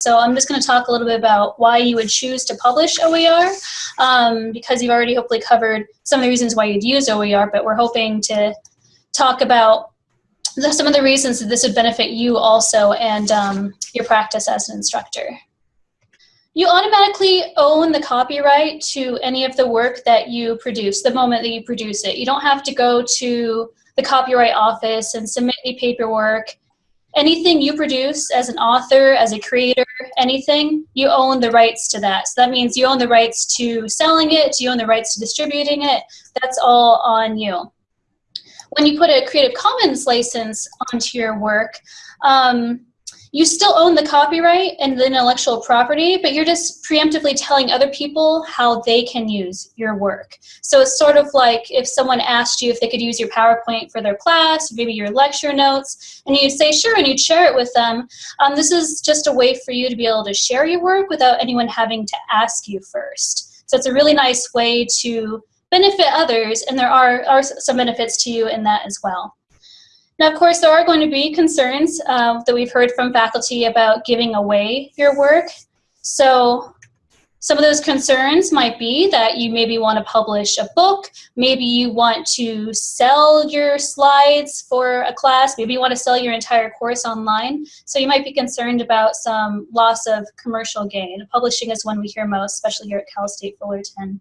So I'm just going to talk a little bit about why you would choose to publish OER, um, because you've already hopefully covered some of the reasons why you'd use OER, but we're hoping to talk about some of the reasons that this would benefit you also and um, your practice as an instructor. You automatically own the copyright to any of the work that you produce the moment that you produce it. You don't have to go to the copyright office and submit any paperwork. Anything you produce as an author, as a creator, anything, you own the rights to that. So that means you own the rights to selling it, you own the rights to distributing it. That's all on you. When you put a Creative Commons license onto your work, um, you still own the copyright and the intellectual property, but you're just preemptively telling other people how they can use your work. So it's sort of like if someone asked you if they could use your PowerPoint for their class, maybe your lecture notes, and you say sure and you'd share it with them. Um, this is just a way for you to be able to share your work without anyone having to ask you first. So it's a really nice way to benefit others, and there are, are some benefits to you in that as well. Now, of course, there are going to be concerns uh, that we've heard from faculty about giving away your work. So some of those concerns might be that you maybe want to publish a book, maybe you want to sell your slides for a class, maybe you want to sell your entire course online. So you might be concerned about some loss of commercial gain. Publishing is one we hear most, especially here at Cal State Fullerton.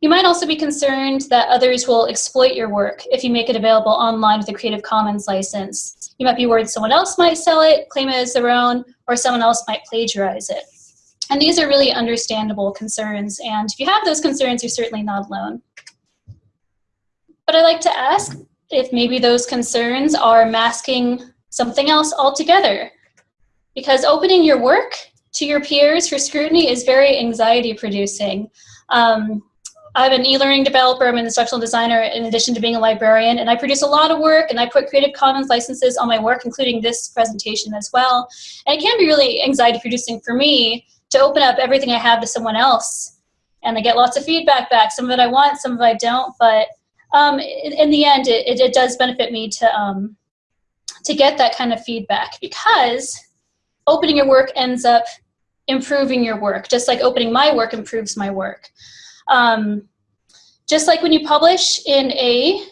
You might also be concerned that others will exploit your work if you make it available online with a Creative Commons license. You might be worried someone else might sell it, claim it as their own, or someone else might plagiarize it. And these are really understandable concerns, and if you have those concerns, you're certainly not alone. But I'd like to ask if maybe those concerns are masking something else altogether. Because opening your work to your peers for scrutiny is very anxiety producing. Um, I'm an e-learning developer, I'm an instructional designer in addition to being a librarian, and I produce a lot of work and I put Creative Commons licenses on my work, including this presentation as well. And it can be really anxiety producing for me to open up everything I have to someone else. And I get lots of feedback back. Some of it I want, some of it I don't, but um, in, in, the end, it, it, it, does benefit me to, um, to get that kind of feedback because opening your work ends up improving your work, just like opening my work improves my work. Um, just like when you publish in a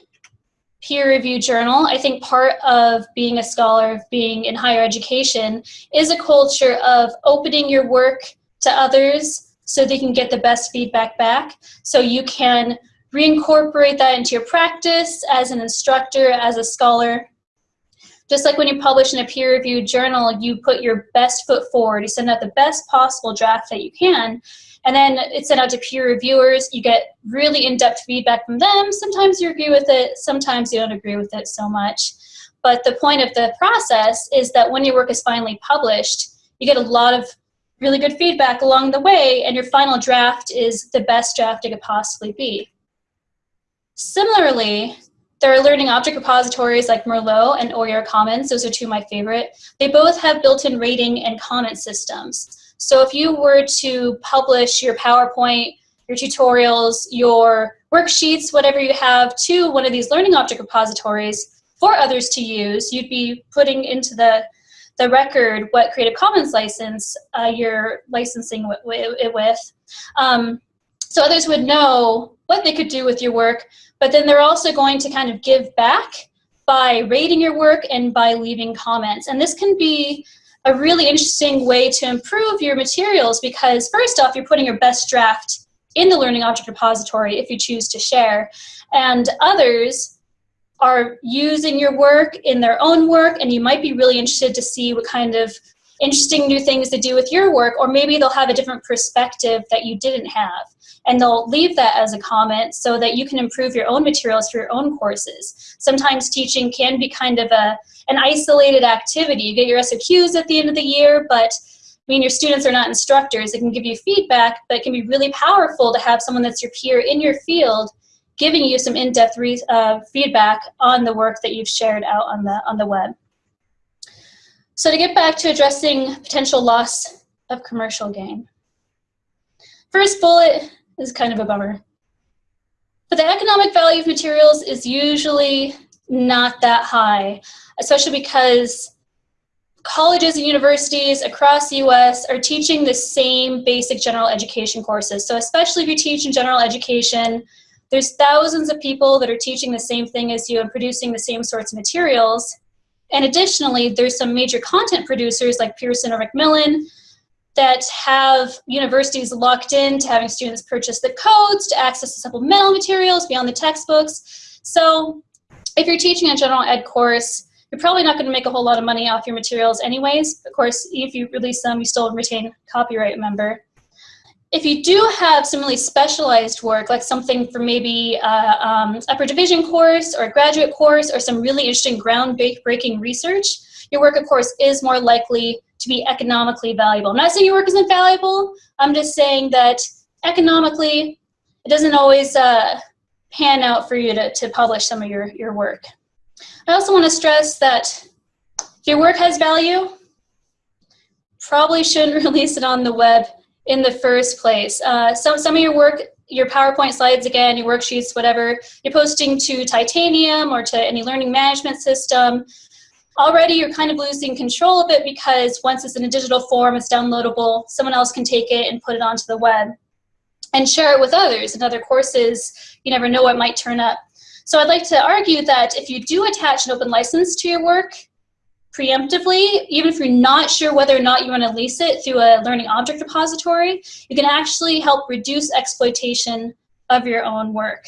peer-reviewed journal, I think part of being a scholar, of being in higher education, is a culture of opening your work to others so they can get the best feedback back. So you can reincorporate that into your practice as an instructor, as a scholar. Just like when you publish in a peer-reviewed journal, you put your best foot forward, you send out the best possible draft that you can, and then it's sent out to peer reviewers. You get really in-depth feedback from them. Sometimes you agree with it, sometimes you don't agree with it so much. But the point of the process is that when your work is finally published, you get a lot of really good feedback along the way, and your final draft is the best draft it could possibly be. Similarly, there are learning object repositories like Merlot and OER Commons. Those are two of my favorite. They both have built-in rating and comment systems. So if you were to publish your PowerPoint, your tutorials, your worksheets, whatever you have to one of these learning object repositories for others to use, you'd be putting into the, the record what Creative Commons license uh, you're licensing it with. Um, so others would know what they could do with your work, but then they're also going to kind of give back by rating your work and by leaving comments. And this can be a really interesting way to improve your materials because first off, you're putting your best draft in the Learning Object Repository if you choose to share, and others are using your work in their own work, and you might be really interested to see what kind of interesting new things to do with your work, or maybe they'll have a different perspective that you didn't have. And they'll leave that as a comment so that you can improve your own materials for your own courses. Sometimes teaching can be kind of a, an isolated activity. You get your SOQs at the end of the year, but I mean, your students are not instructors. They can give you feedback, but it can be really powerful to have someone that's your peer in your field giving you some in-depth uh, feedback on the work that you've shared out on the, on the web. So to get back to addressing potential loss of commercial gain. First bullet is kind of a bummer. But the economic value of materials is usually not that high, especially because colleges and universities across the US are teaching the same basic general education courses. So especially if you're teaching general education, there's thousands of people that are teaching the same thing as you and producing the same sorts of materials. And additionally, there's some major content producers like Pearson or Macmillan that have universities locked in to having students purchase the codes to access the supplemental materials beyond the textbooks. So if you're teaching a general ed course, you're probably not going to make a whole lot of money off your materials anyways. Of course, if you release them, you still retain copyright, remember. If you do have some really specialized work, like something for maybe uh, um, upper division course or a graduate course or some really interesting groundbreaking research, your work, of course, is more likely to be economically valuable. I'm not saying your work isn't valuable. I'm just saying that economically, it doesn't always uh, pan out for you to, to publish some of your, your work. I also want to stress that if your work has value, probably shouldn't release it on the web in the first place. Uh, some, some of your work, your PowerPoint slides again, your worksheets, whatever, you're posting to Titanium or to any learning management system. Already you're kind of losing control of it because once it's in a digital form, it's downloadable, someone else can take it and put it onto the web and share it with others. In other courses, you never know what might turn up. So I'd like to argue that if you do attach an open license to your work, preemptively, even if you're not sure whether or not you want to lease it through a learning object repository, you can actually help reduce exploitation of your own work.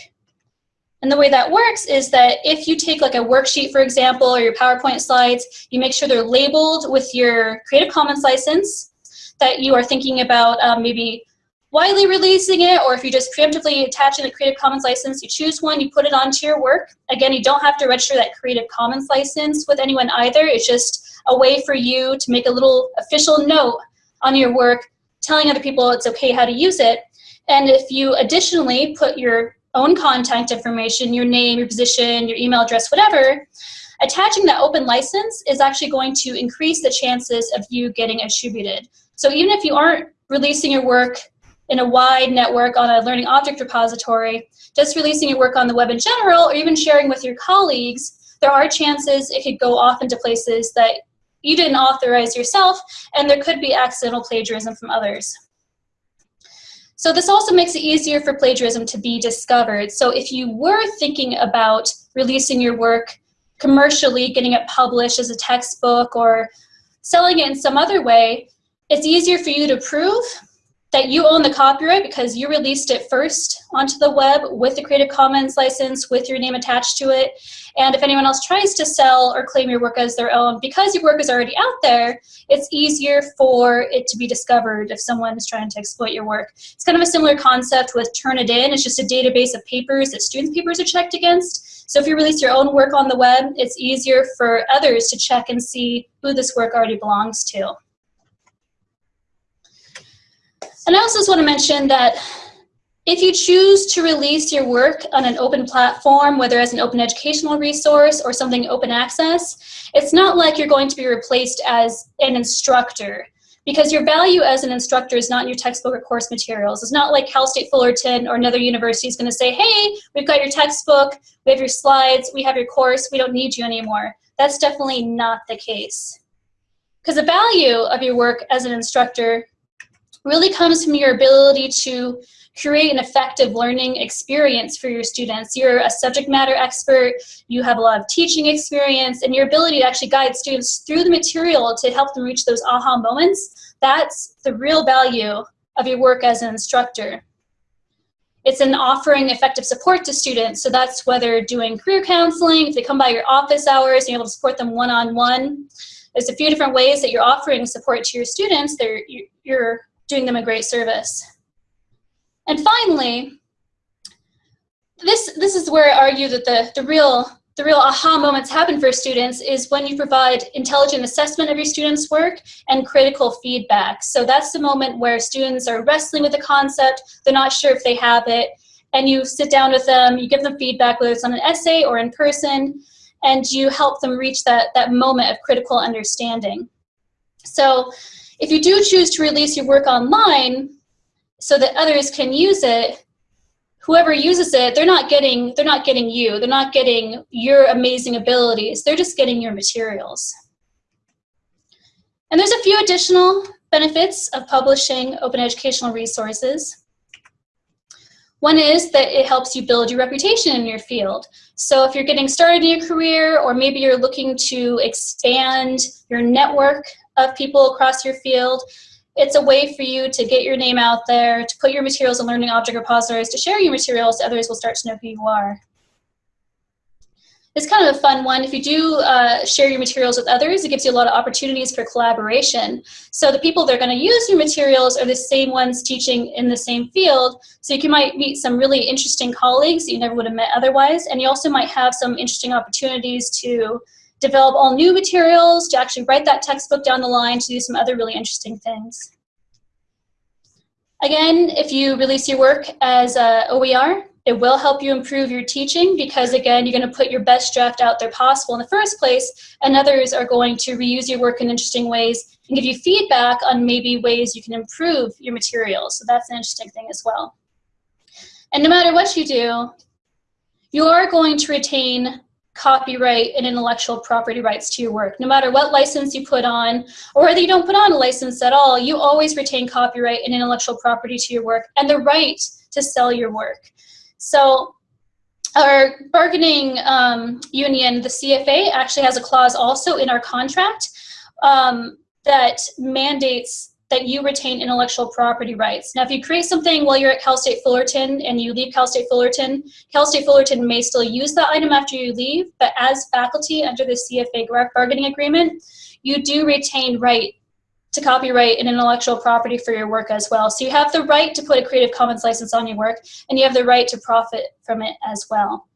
And the way that works is that if you take like a worksheet, for example, or your PowerPoint slides, you make sure they're labeled with your Creative Commons license, that you are thinking about um, maybe widely releasing it, or if you're just preemptively attach in a Creative Commons license, you choose one, you put it onto your work. Again, you don't have to register that Creative Commons license with anyone either. It's just a way for you to make a little official note on your work telling other people it's okay how to use it. And if you additionally put your own contact information, your name, your position, your email address, whatever, attaching that open license is actually going to increase the chances of you getting attributed. So even if you aren't releasing your work in a wide network on a learning object repository, just releasing your work on the web in general, or even sharing with your colleagues, there are chances it could go off into places that you didn't authorize yourself, and there could be accidental plagiarism from others. So this also makes it easier for plagiarism to be discovered. So if you were thinking about releasing your work commercially, getting it published as a textbook, or selling it in some other way, it's easier for you to prove that you own the copyright because you released it first onto the web with the Creative Commons license with your name attached to it. And if anyone else tries to sell or claim your work as their own, because your work is already out there, it's easier for it to be discovered if someone is trying to exploit your work. It's kind of a similar concept with Turnitin. It's just a database of papers that students' papers are checked against. So if you release your own work on the web, it's easier for others to check and see who this work already belongs to. And I also just want to mention that if you choose to release your work on an open platform, whether as an open educational resource or something open access, it's not like you're going to be replaced as an instructor because your value as an instructor is not in your textbook or course materials. It's not like Cal State Fullerton or another university is going to say, hey, we've got your textbook, we have your slides, we have your course, we don't need you anymore. That's definitely not the case. Because the value of your work as an instructor really comes from your ability to create an effective learning experience for your students. You're a subject matter expert, you have a lot of teaching experience, and your ability to actually guide students through the material to help them reach those aha moments, that's the real value of your work as an instructor. It's an offering effective support to students, so that's whether doing career counseling, if they come by your office hours, you're able to support them one-on-one. -on -one. There's a few different ways that you're offering support to your students. They're, you're doing them a great service. And finally, this, this is where I argue that the, the, real, the real aha moments happen for students is when you provide intelligent assessment of your students' work and critical feedback. So that's the moment where students are wrestling with the concept, they're not sure if they have it, and you sit down with them, you give them feedback, whether it's on an essay or in person, and you help them reach that, that moment of critical understanding. So if you do choose to release your work online so that others can use it, whoever uses it, they're not getting they're not getting you. They're not getting your amazing abilities. They're just getting your materials. And there's a few additional benefits of publishing open educational resources. One is that it helps you build your reputation in your field. So if you're getting started in your career or maybe you're looking to expand your network of people across your field, it's a way for you to get your name out there, to put your materials in learning object repositories, to share your materials, others will start to know who you are. It's kind of a fun one. If you do uh, share your materials with others, it gives you a lot of opportunities for collaboration. So the people that are going to use your materials are the same ones teaching in the same field. So you can, might meet some really interesting colleagues that you never would have met otherwise. And you also might have some interesting opportunities to develop all new materials, to actually write that textbook down the line, to do some other really interesting things. Again, if you release your work as a OER, it will help you improve your teaching because again, you're gonna put your best draft out there possible in the first place and others are going to reuse your work in interesting ways and give you feedback on maybe ways you can improve your materials. So that's an interesting thing as well. And no matter what you do, you are going to retain copyright and intellectual property rights to your work. No matter what license you put on, or whether you don't put on a license at all, you always retain copyright and intellectual property to your work and the right to sell your work. So our bargaining um, union, the CFA, actually has a clause also in our contract um, that mandates that you retain intellectual property rights. Now, if you create something while you're at Cal State Fullerton and you leave Cal State Fullerton, Cal State Fullerton may still use that item after you leave, but as faculty under the CFA bargaining agreement, you do retain right to copyright and intellectual property for your work as well. So you have the right to put a Creative Commons license on your work, and you have the right to profit from it as well.